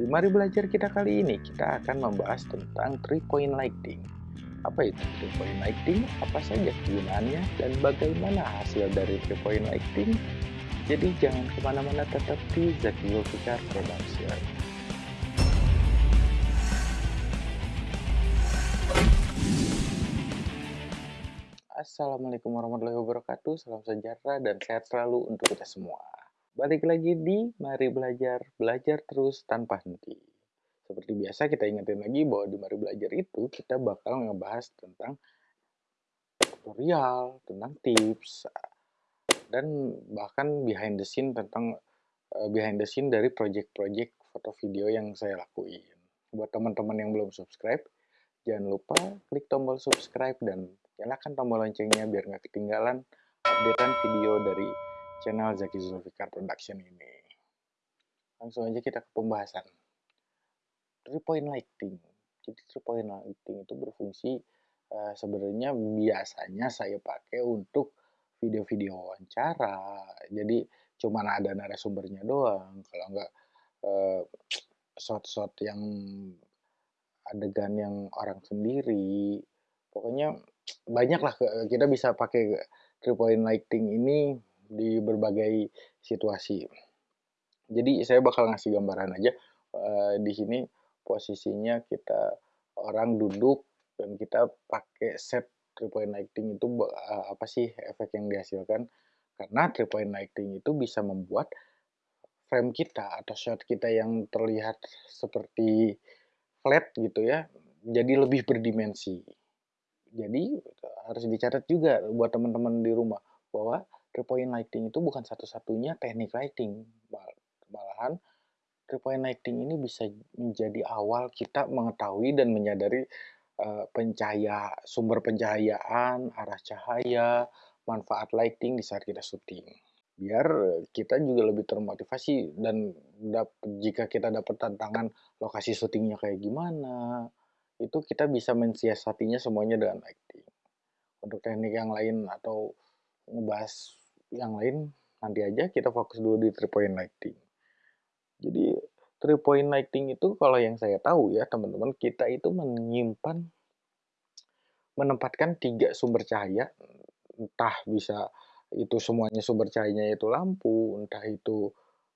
Di mari belajar kita kali ini, kita akan membahas tentang three point lighting. Apa itu three point lighting? Apa saja kegunaannya dan bagaimana hasil dari three point lighting? Jadi jangan ke mana-mana tetap di Zaki Zulfikar Production. Assalamualaikum warahmatullahi wabarakatuh, salam sejahtera dan sehat selalu untuk kita semua. Balik lagi di Mari Belajar, belajar terus tanpa henti. Seperti biasa kita ingetin lagi bahwa di Mari Belajar itu kita bakal ngebahas tentang tutorial, tentang tips, dan bahkan behind the scene tentang uh, behind the scene dari project-project foto video yang saya lakuin. Buat teman-teman yang belum subscribe, jangan lupa klik tombol subscribe dan nyalakan tombol loncengnya biar nggak ketinggalan updatean video dari channel Zaki Zulfikar Production ini. Langsung aja kita ke pembahasan. Three point lighting. Jadi three point lighting itu berfungsi uh, sebenarnya biasanya saya pakai untuk video-video wawancara. Jadi cuman ada narasumbernya doang. Kalau enggak uh, shot-shot yang adegan yang orang sendiri. Pokoknya banyak lah kita bisa pakai three point lighting ini di berbagai situasi. Jadi saya bakal ngasih gambaran aja uh, di sini posisinya kita orang duduk dan kita pakai set three point lighting itu uh, apa sih efek yang dihasilkan? Karena three point lighting itu bisa membuat frame kita atau shot kita yang terlihat seperti flat gitu ya, jadi lebih berdimensi. Jadi harus dicatat juga buat teman-teman di rumah bahwa three point lighting itu bukan satu-satunya teknik lighting. Malahan three point lighting ini bisa menjadi awal kita mengetahui dan menyadari uh, pencahaya sumber pencahayaan, arah cahaya, manfaat lighting di saat kita syuting. Biar kita juga lebih termotivasi dan jika kita dapat tantangan lokasi syutingnya kayak gimana, itu kita bisa mensiasatinya semuanya dengan lighting. Untuk teknik yang lain atau ngebahas yang lain nanti aja kita fokus dulu di three point lighting. Jadi three point lighting itu kalau yang saya tahu ya teman-teman kita itu menyimpan menempatkan tiga sumber cahaya entah bisa itu semuanya sumber cahayanya itu lampu entah itu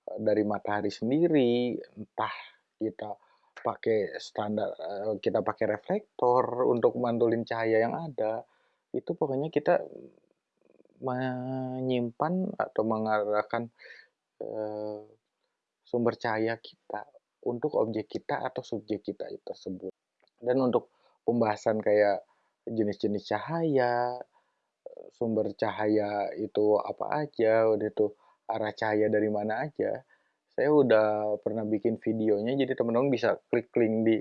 eh, dari matahari sendiri entah kita pakai standar eh, kita pakai reflektor untuk mantulin cahaya yang ada itu pokoknya kita menyimpan atau mengarahkan uh, sumber cahaya kita untuk objek kita atau subjek kita itu tersebut. Dan untuk pembahasan kayak jenis-jenis cahaya, sumber cahaya itu apa aja, udah itu arah cahaya dari mana aja. Saya udah pernah bikin videonya, jadi teman-teman bisa klik link di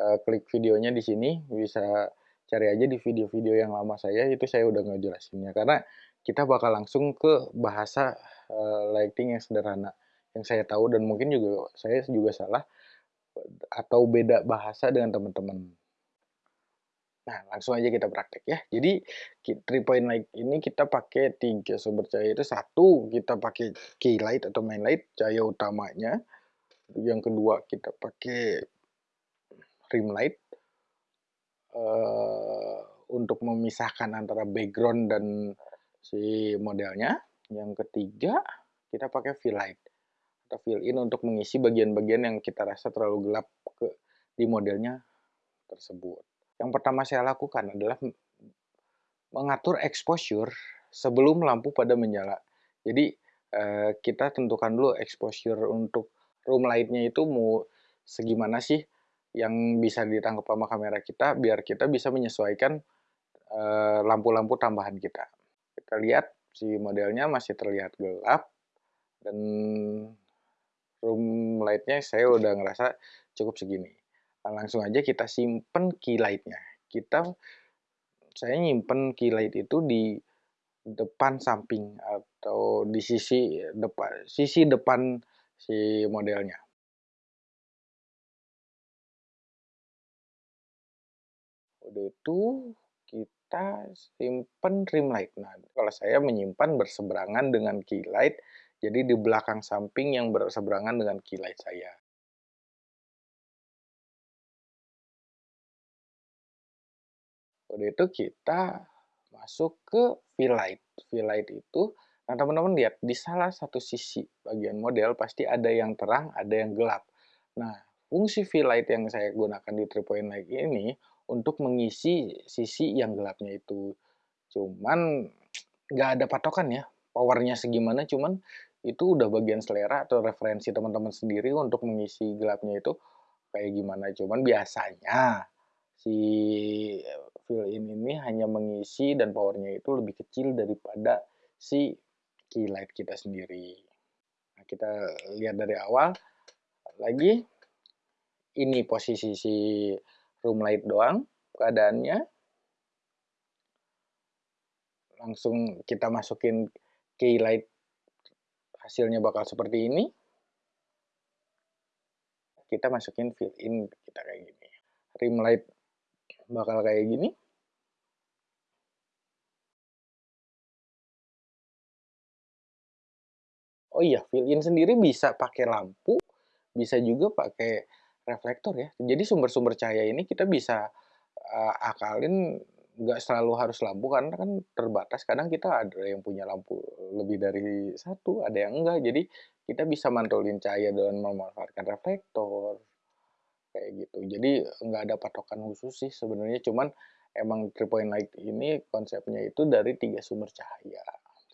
uh, klik videonya di sini, bisa cari aja di video-video yang lama saya itu saya udah ngejelasinnya karena kita bakal langsung ke bahasa uh, lighting yang sederhana yang saya tahu dan mungkin juga saya juga salah atau beda bahasa dengan teman-teman. Nah, langsung aja kita praktek ya. Jadi, three point light ini kita pakai tiga sumber cahaya itu. Satu, kita pakai key light atau main light, cahaya utamanya. Yang kedua, kita pakai rim light uh, untuk memisahkan antara background dan si modelnya. Yang ketiga, kita pakai fill light atau fill in untuk mengisi bagian-bagian yang kita rasa terlalu gelap ke di modelnya tersebut. Yang pertama saya lakukan adalah mengatur exposure sebelum lampu pada menyala. Jadi eh, kita tentukan dulu exposure untuk room lightnya itu mau segimana sih yang bisa ditangkap sama kamera kita biar kita bisa menyesuaikan eh, lampu-lampu uh, tambahan kita. Kita lihat si modelnya masih terlihat gelap dan room lightnya saya udah ngerasa cukup segini. Nah, langsung aja kita simpen key lightnya. Kita saya nyimpen key light itu di depan samping atau di sisi depan sisi depan si modelnya. Udah itu kita simpan rim light. Nah, kalau saya menyimpan berseberangan dengan key light, jadi di belakang samping yang berseberangan dengan key light saya. Udah itu kita masuk ke fill light. Fill light itu, nah teman-teman lihat, di salah satu sisi bagian model pasti ada yang terang, ada yang gelap. Nah, fungsi fill light yang saya gunakan di 3 light ini untuk mengisi sisi yang gelapnya itu. Cuman nggak ada patokan ya, powernya segimana, cuman itu udah bagian selera atau referensi teman-teman sendiri untuk mengisi gelapnya itu kayak gimana. Cuman biasanya si fill-in ini hanya mengisi dan powernya itu lebih kecil daripada si key light kita sendiri. Nah, kita lihat dari awal lagi ini posisi si room light doang keadaannya. Langsung kita masukin key light hasilnya bakal seperti ini. Kita masukin fill in kita kayak gini. Rim light bakal kayak gini. Oh iya, fill in sendiri bisa pakai lampu, bisa juga pakai reflektor ya. Jadi sumber-sumber cahaya ini kita bisa uh, akalin nggak selalu harus lampu karena kan terbatas. Kadang kita ada yang punya lampu lebih dari satu, ada yang enggak. Jadi kita bisa mantulin cahaya dengan memanfaatkan reflektor kayak gitu. Jadi nggak ada patokan khusus sih sebenarnya. Cuman emang three point light ini konsepnya itu dari tiga sumber cahaya.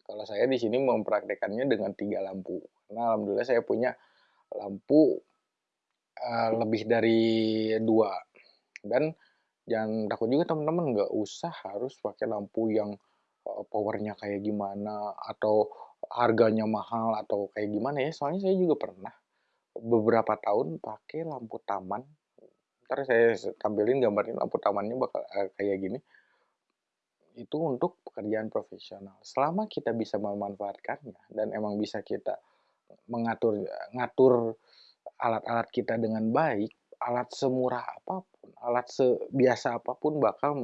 Kalau saya di sini mempraktekannya dengan tiga lampu. Karena alhamdulillah saya punya lampu uh, lebih dari dua. Dan jangan takut juga teman-teman nggak usah harus pakai lampu yang uh, powernya kayak gimana atau harganya mahal atau kayak gimana ya. Soalnya saya juga pernah beberapa tahun pakai lampu taman. Ntar saya tampilin gambarnya lampu tamannya bakal uh, kayak gini. Itu untuk pekerjaan profesional. Selama kita bisa memanfaatkannya dan emang bisa kita mengatur ngatur alat-alat kita dengan baik alat semurah apa pun, alat sebiasa apa pun bakal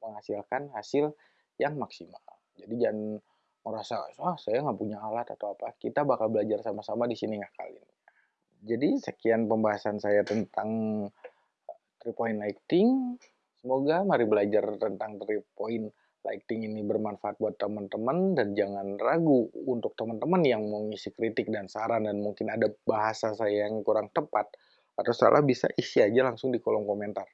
menghasilkan hasil yang maksimal. Jadi jangan merasa, ah saya nggak punya alat atau apa. Kita bakal belajar sama-sama di sini ngakalin. Jadi sekian pembahasan saya tentang three point lighting. Semoga mari belajar tentang three point lighting ini bermanfaat buat teman-teman dan jangan ragu untuk teman-teman yang mau ngisi kritik dan saran dan mungkin ada bahasa saya yang kurang tepat atau salah bisa isi aja langsung di kolom komentar.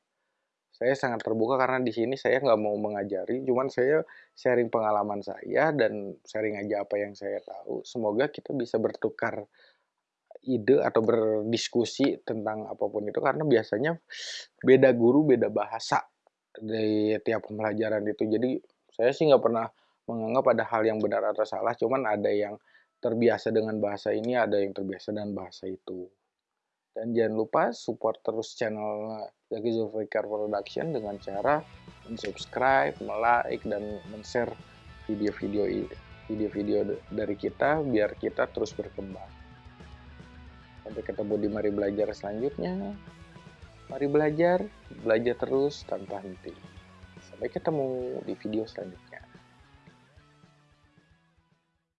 Saya sangat terbuka karena di sini saya nggak mau mengajari, cuman saya sharing pengalaman saya dan sharing aja apa yang saya tahu. Semoga kita bisa bertukar ide atau berdiskusi tentang apa pun itu karena biasanya beda guru beda bahasa di tiap pembelajaran itu. Jadi saya sih nggak pernah menganggap ada hal yang benar atau salah, cuman ada yang terbiasa dengan bahasa ini, ada yang terbiasa dengan bahasa itu. Dan jangan lupa support terus channel Zaki Zulfikar Production dengan cara subscribe, like, dan share video-video video-video dari kita biar kita terus berkembang. Sampai ketemu di Mari Belajar selanjutnya. Mari belajar, belajar terus tanpa henti. Sampai ketemu di video selanjutnya.